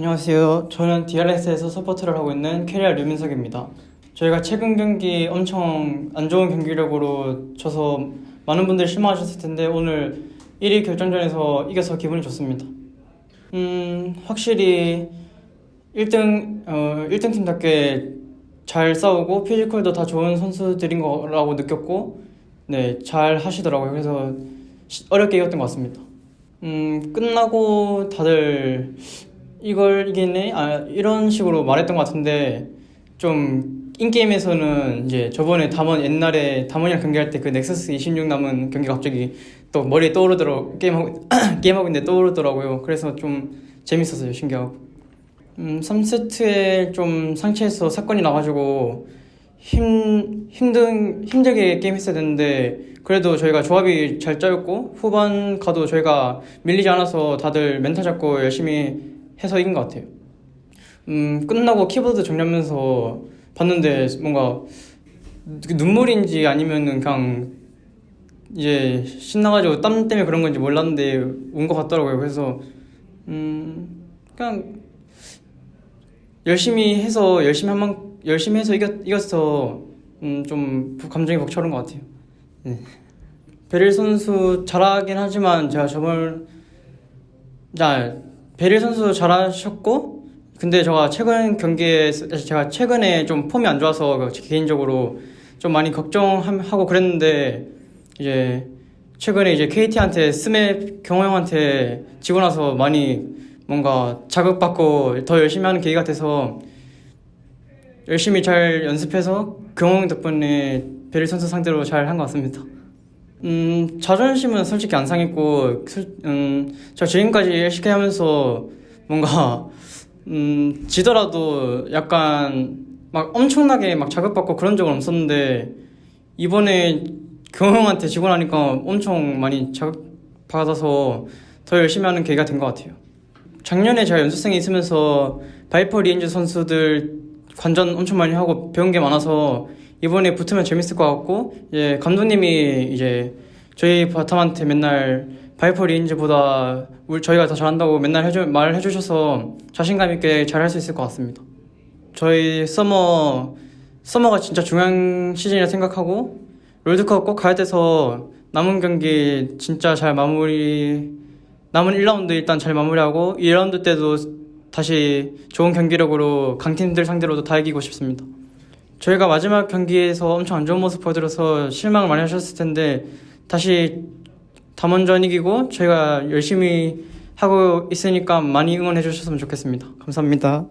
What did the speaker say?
안녕하세요. 저는 DRX에서 서포트를 하고 있는 케리아 류민석입니다. 저희가 최근 경기 엄청 안 좋은 경기력으로 져서 많은 분들이 실망하셨을 텐데 오늘 1위 결정전에서 이겨서 기분이 좋습니다. 음, 확실히 1등, 어, 1등 팀답게 잘 싸우고 피지컬도 다 좋은 선수들인 거라고 느꼈고 네, 잘 하시더라고요. 그래서 시- 어렵게 이겼던 것 같습니다. 음, 끝나고 다들 이걸 이기네? 아, 이런 식으로 말했던 것 같은데 좀 인게임에서는 이제 저번에 담원 옛날에 담원이랑 경기할 때 그 넥서스 26 남은 경기가 갑자기 또 머리에 떠오르더라고 게임하고 게임하고 있는데 떠오르더라고요. 그래서 좀 재밌었어요. 신기하고. 음, 3세트에 좀 상체에서 사건이 나가지고 힘 힘든 힘들게 게임했어야 되는데 그래도 저희가 조합이 잘 짜였고 후반 가도 저희가 밀리지 않아서 다들 멘탈 잡고 열심히 해서 이긴 것 같아요. 음, 끝나고 키보드 정리하면서 봤는데 뭔가 눈물인지 아니면은 그냥 이제 신나가지고 땀 때문에 그런 건지 몰랐는데 운 것 같더라고요. 그래서 음, 그냥 열심히 해서 열심히 한만 열심히 해서 이겼 이겼어 음, 좀 감정이 벅차오른 것 같아요. 네. 베릴 선수 잘하긴 하지만 제가 저번 자 베릴 선수 잘하셨고 근데 제가 최근 경기에 제가 최근에 좀 폼이 안 좋아서 그 개인적으로 좀 많이 걱정하고 그랬는데 이제 최근에 이제 KT한테 스맵 경호 형한테 지고 나서 많이 뭔가 자극받고 더 열심히 하는 계기가 돼서 열심히 잘 연습해서 경호 형 덕분에 베릴 선수 상대로 잘 한 것 같습니다. 음, 자존심은 솔직히 안 상했고, 슬- 음, 저 지금까지 LCK 하면서 뭔가, 음, 지더라도 약간 막 엄청나게 막 자극받고 그런 적은 없었는데, 이번에 담원한테 지고 나니까 엄청 많이 자극받아서 더 열심히 하는 계기가 된 것 같아요. 작년에 제가 연습생에 있으면서 바이퍼 리헨즈 선수들 관전 엄청 많이 하고 배운 게 많아서 이번에 붙으면 재밌을 것 같고 이제 감독님이 이제 저희 바텀한테 맨날 바이퍼 리헨즈보다 울- 저희가 더 잘한다고 맨날 해주, 말을 해주셔서 자신감 있게 잘할 수 있을 것 같습니다. 저희 서머 서머가 진짜 중요한 시즌이라 생각하고 롤드컵 꼭 가야 돼서 남은 경기 진짜 잘 마무리 남은 1라운드 일단 잘 마무리하고 2라운드 때도 다시 좋은 경기력으로 강팀들 상대로도 다 이기고 싶습니다. 저희가 마지막 경기에서 엄청 안 좋은 모습 보여드려서 실망을 많이 하셨을 텐데 다시 담원전 이기고 저희가 열심히 하고 있으니까 많이 응원해 주셨으면 좋겠습니다. 감사합니다.